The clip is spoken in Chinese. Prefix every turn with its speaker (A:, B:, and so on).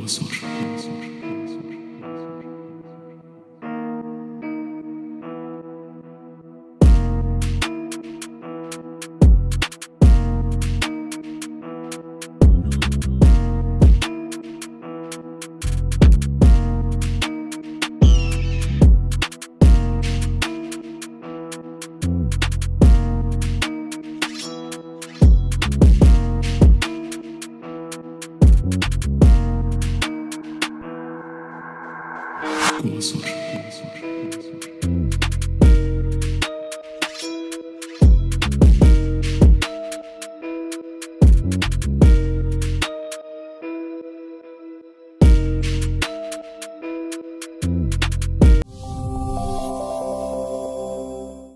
A: 我所说。Como sorte.